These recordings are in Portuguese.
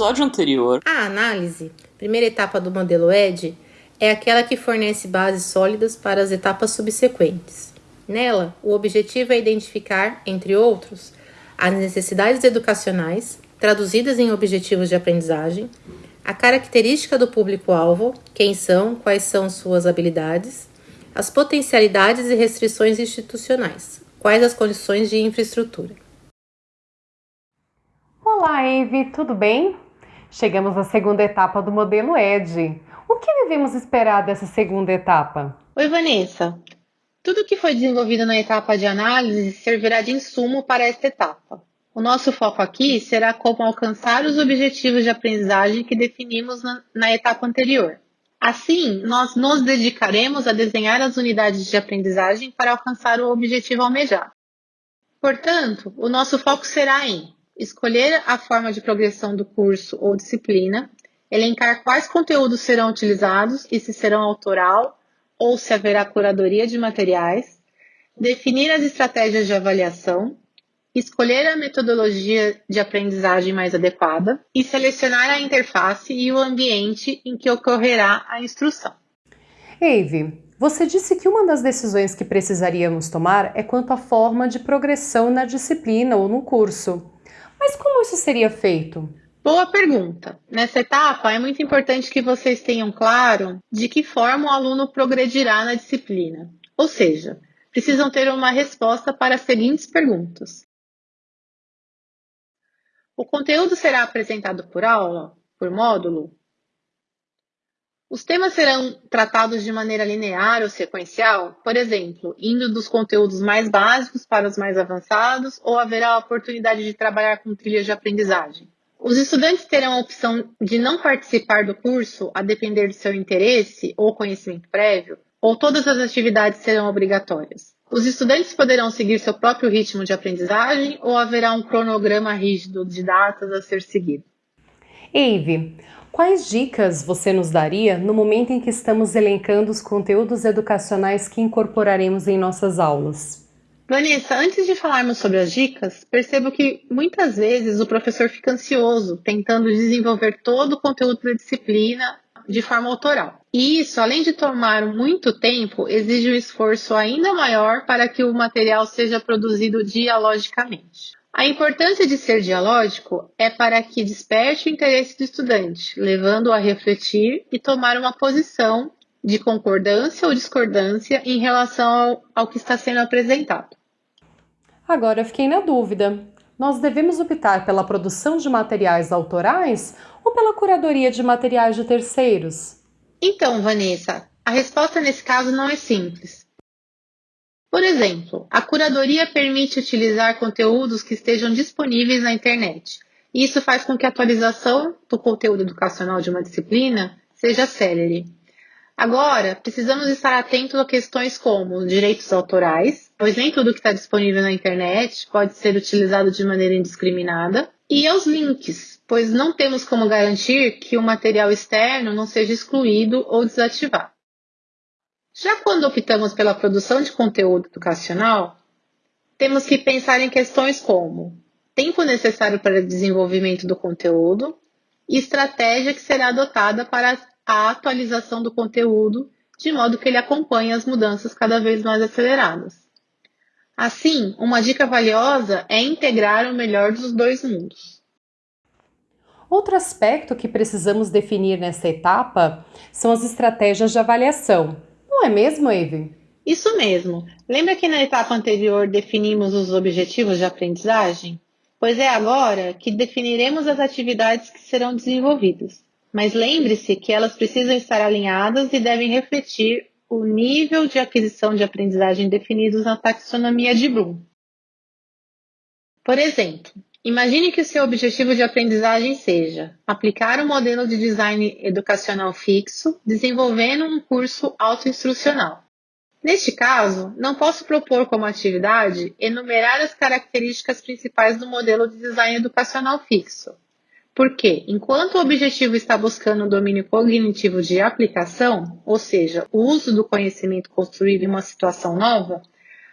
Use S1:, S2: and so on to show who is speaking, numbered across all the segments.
S1: episódio anterior.
S2: A análise, primeira etapa do modelo ED, é aquela que fornece bases sólidas para as etapas subsequentes. Nela, o objetivo é identificar, entre outros, as necessidades educacionais, traduzidas em objetivos de aprendizagem, a característica do público-alvo, quem são, quais são suas habilidades, as potencialidades e restrições institucionais, quais as condições de infraestrutura.
S3: Olá, Eve, tudo bem? Chegamos à segunda etapa do modelo ED. O que devemos esperar dessa segunda etapa?
S4: Oi, Vanessa. Tudo que foi desenvolvido na etapa de análise servirá de insumo para esta etapa. O nosso foco aqui será como alcançar os objetivos de aprendizagem que definimos na, na etapa anterior. Assim, nós nos dedicaremos a desenhar as unidades de aprendizagem para alcançar o objetivo almejado. Portanto, o nosso foco será em escolher a forma de progressão do curso ou disciplina, elencar quais conteúdos serão utilizados e se serão autoral ou se haverá curadoria de materiais, definir as estratégias de avaliação, escolher a metodologia de aprendizagem mais adequada e selecionar a interface e o ambiente em que ocorrerá a instrução.
S3: Eve, você disse que uma das decisões que precisaríamos tomar é quanto à forma de progressão na disciplina ou no curso. Mas como isso seria feito?
S4: Boa pergunta. Nessa etapa, é muito importante que vocês tenham claro de que forma o aluno progredirá na disciplina. Ou seja, precisam ter uma resposta para as seguintes perguntas: O conteúdo será apresentado por aula, por módulo? Os temas serão tratados de maneira linear ou sequencial, por exemplo, indo dos conteúdos mais básicos para os mais avançados, ou haverá a oportunidade de trabalhar com trilhas de aprendizagem? Os estudantes terão a opção de não participar do curso a depender do seu interesse ou conhecimento prévio, ou todas as atividades serão obrigatórias? Os estudantes poderão seguir seu próprio ritmo de aprendizagem ou haverá um cronograma rígido de datas a ser seguido?
S3: Eve, Quais dicas você nos daria no momento em que estamos elencando os conteúdos educacionais que incorporaremos em nossas aulas?
S4: Vanessa, antes de falarmos sobre as dicas, percebo que muitas vezes o professor fica ansioso tentando desenvolver todo o conteúdo da disciplina de forma autoral. E isso, além de tomar muito tempo, exige um esforço ainda maior para que o material seja produzido dialogicamente. A importância de ser dialógico é para que desperte o interesse do estudante, levando-o a refletir e tomar uma posição de concordância ou discordância em relação ao, ao que está sendo apresentado.
S3: Agora fiquei na dúvida. Nós devemos optar pela produção de materiais autorais ou pela curadoria de materiais de terceiros?
S4: Então, Vanessa, a resposta nesse caso não é simples. Por exemplo, a curadoria permite utilizar conteúdos que estejam disponíveis na internet. Isso faz com que a atualização do conteúdo educacional de uma disciplina seja célere. Agora, precisamos estar atentos a questões como direitos autorais, pois nem tudo que está disponível na internet pode ser utilizado de maneira indiscriminada, e aos links, pois não temos como garantir que o material externo não seja excluído ou desativado. Já quando optamos pela produção de conteúdo educacional, temos que pensar em questões como tempo necessário para desenvolvimento do conteúdo e estratégia que será adotada para a atualização do conteúdo, de modo que ele acompanhe as mudanças cada vez mais aceleradas. Assim, uma dica valiosa é integrar o melhor dos dois mundos.
S3: Outro aspecto que precisamos definir nesta etapa são as estratégias de avaliação, não é mesmo, Eve?
S4: Isso mesmo. Lembra que na etapa anterior definimos os objetivos de aprendizagem? Pois é agora que definiremos as atividades que serão desenvolvidas. Mas lembre-se que elas precisam estar alinhadas e devem refletir o nível de aquisição de aprendizagem definidos na taxonomia de Bloom. Por exemplo, Imagine que o seu objetivo de aprendizagem seja aplicar um modelo de design educacional fixo, desenvolvendo um curso autoinstrucional. Neste caso, não posso propor como atividade enumerar as características principais do modelo de design educacional fixo. Porque, enquanto o objetivo está buscando o domínio cognitivo de aplicação, ou seja, o uso do conhecimento construído em uma situação nova,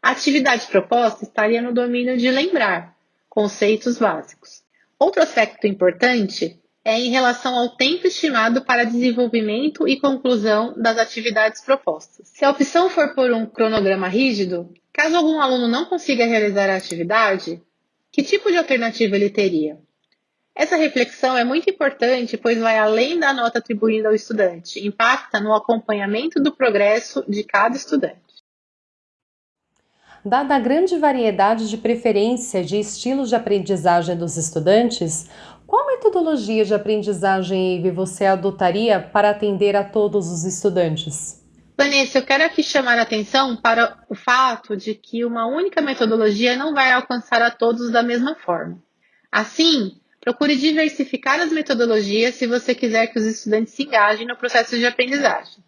S4: a atividade proposta estaria no domínio de lembrar conceitos básicos. Outro aspecto importante é em relação ao tempo estimado para desenvolvimento e conclusão das atividades propostas. Se a opção for por um cronograma rígido, caso algum aluno não consiga realizar a atividade, que tipo de alternativa ele teria? Essa reflexão é muito importante, pois vai além da nota atribuída ao estudante, impacta no acompanhamento do progresso de cada estudante.
S3: Dada a grande variedade de preferência de estilos de aprendizagem dos estudantes, qual metodologia de aprendizagem EIV você adotaria para atender a todos os estudantes?
S4: Vanessa, eu quero aqui chamar a atenção para o fato de que uma única metodologia não vai alcançar a todos da mesma forma. Assim, procure diversificar as metodologias se você quiser que os estudantes se engajem no processo de aprendizagem.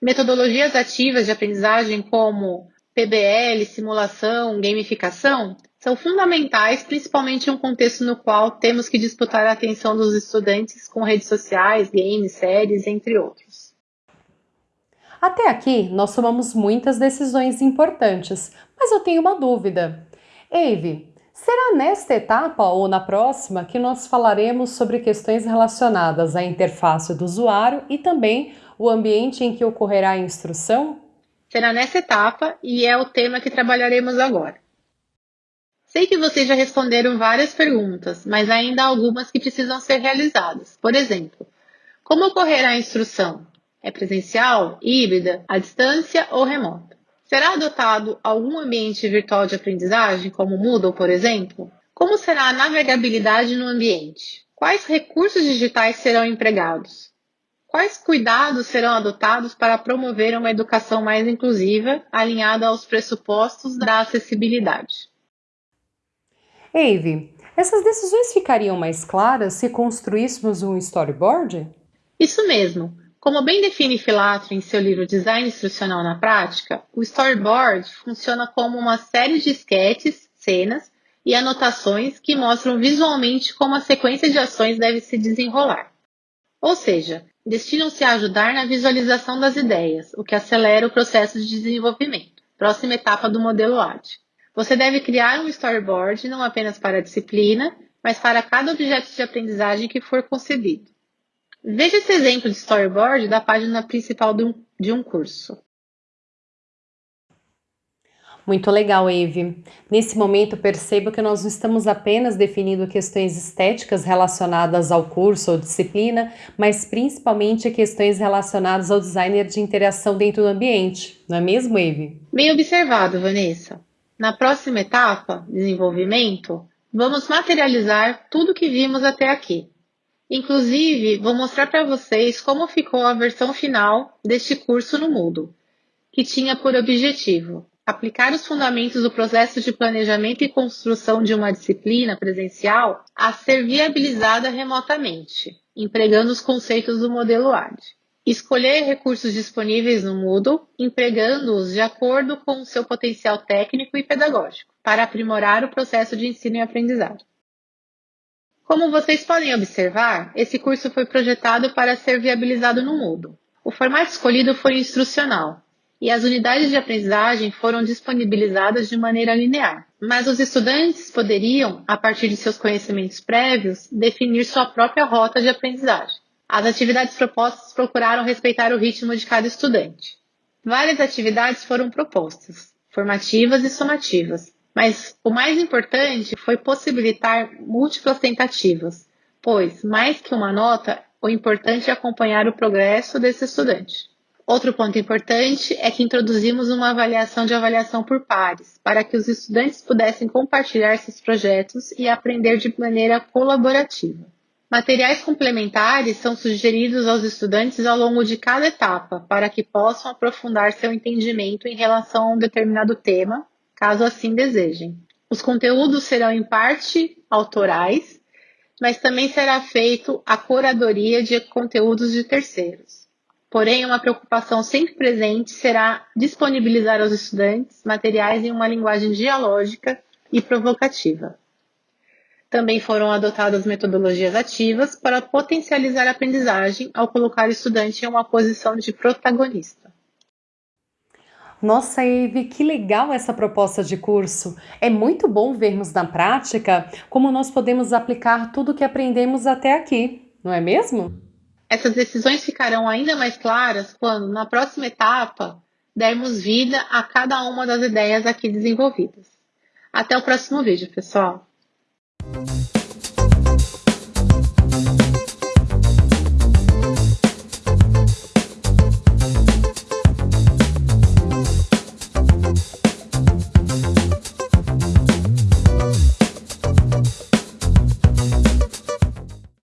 S4: Metodologias ativas de aprendizagem, como PBL, simulação, gamificação, são fundamentais, principalmente em um contexto no qual temos que disputar a atenção dos estudantes com redes sociais, games, séries, entre outros.
S3: Até aqui, nós tomamos muitas decisões importantes, mas eu tenho uma dúvida. Eve, será nesta etapa ou na próxima que nós falaremos sobre questões relacionadas à interface do usuário e também o ambiente em que ocorrerá a instrução?
S4: será nessa etapa e é o tema que trabalharemos agora. Sei que vocês já responderam várias perguntas, mas ainda há algumas que precisam ser realizadas. Por exemplo, como ocorrerá a instrução? É presencial, híbrida, à distância ou remota? Será adotado algum ambiente virtual de aprendizagem, como Moodle, por exemplo? Como será a navegabilidade no ambiente? Quais recursos digitais serão empregados? Quais cuidados serão adotados para promover uma educação mais inclusiva, alinhada aos pressupostos da acessibilidade?
S3: Eve, essas decisões ficariam mais claras se construíssemos um storyboard?
S4: Isso mesmo. Como bem define Filatro em seu livro Design Instrucional na Prática, o storyboard funciona como uma série de esquetes, cenas e anotações que mostram visualmente como a sequência de ações deve se desenrolar. Ou seja, destinam-se a ajudar na visualização das ideias, o que acelera o processo de desenvolvimento. Próxima etapa do modelo AD. Você deve criar um storyboard não apenas para a disciplina, mas para cada objeto de aprendizagem que for concebido. Veja esse exemplo de storyboard da página principal de um, curso.
S3: Muito legal, Eve. Nesse momento, percebo que nós não estamos apenas definindo questões estéticas relacionadas ao curso ou disciplina, mas principalmente questões relacionadas ao designer de interação dentro do ambiente, não é mesmo, Eve?
S4: Bem observado, Vanessa. Na próxima etapa, desenvolvimento, vamos materializar tudo que vimos até aqui. Inclusive, vou mostrar para vocês como ficou a versão final deste curso no Moodle, que tinha por objetivo aplicar os fundamentos do processo de planejamento e construção de uma disciplina presencial a ser viabilizada remotamente, empregando os conceitos do modelo AD. Escolher recursos disponíveis no Moodle, empregando-os de acordo com o seu potencial técnico e pedagógico, para aprimorar o processo de ensino e aprendizagem. Como vocês podem observar, esse curso foi projetado para ser viabilizado no Moodle. O formato escolhido foi instrucional, e as unidades de aprendizagem foram disponibilizadas de maneira linear. Mas os estudantes poderiam, a partir de seus conhecimentos prévios, definir sua própria rota de aprendizagem. As atividades propostas procuraram respeitar o ritmo de cada estudante. Várias atividades foram propostas, formativas e somativas, mas o mais importante foi possibilitar múltiplas tentativas, pois, mais que uma nota, o importante é acompanhar o progresso desse estudante. Outro ponto importante é que introduzimos uma avaliação de avaliação por pares, para que os estudantes pudessem compartilhar seus projetos e aprender de maneira colaborativa. Materiais complementares são sugeridos aos estudantes ao longo de cada etapa, para que possam aprofundar seu entendimento em relação a um determinado tema, caso assim desejem. Os conteúdos serão em parte autorais, mas também será feito a curadoria de conteúdos de terceiros. Porém, uma preocupação sempre presente será disponibilizar aos estudantes materiais em uma linguagem dialógica e provocativa. Também foram adotadas metodologias ativas para potencializar a aprendizagem ao colocar o estudante em uma posição de protagonista.
S3: Nossa, Eve, que legal essa proposta de curso! É muito bom vermos na prática como nós podemos aplicar tudo o que aprendemos até aqui, não é mesmo?
S4: Essas decisões ficarão ainda mais claras quando, na próxima etapa, dermos vida a cada uma das ideias aqui desenvolvidas. Até o próximo vídeo, pessoal!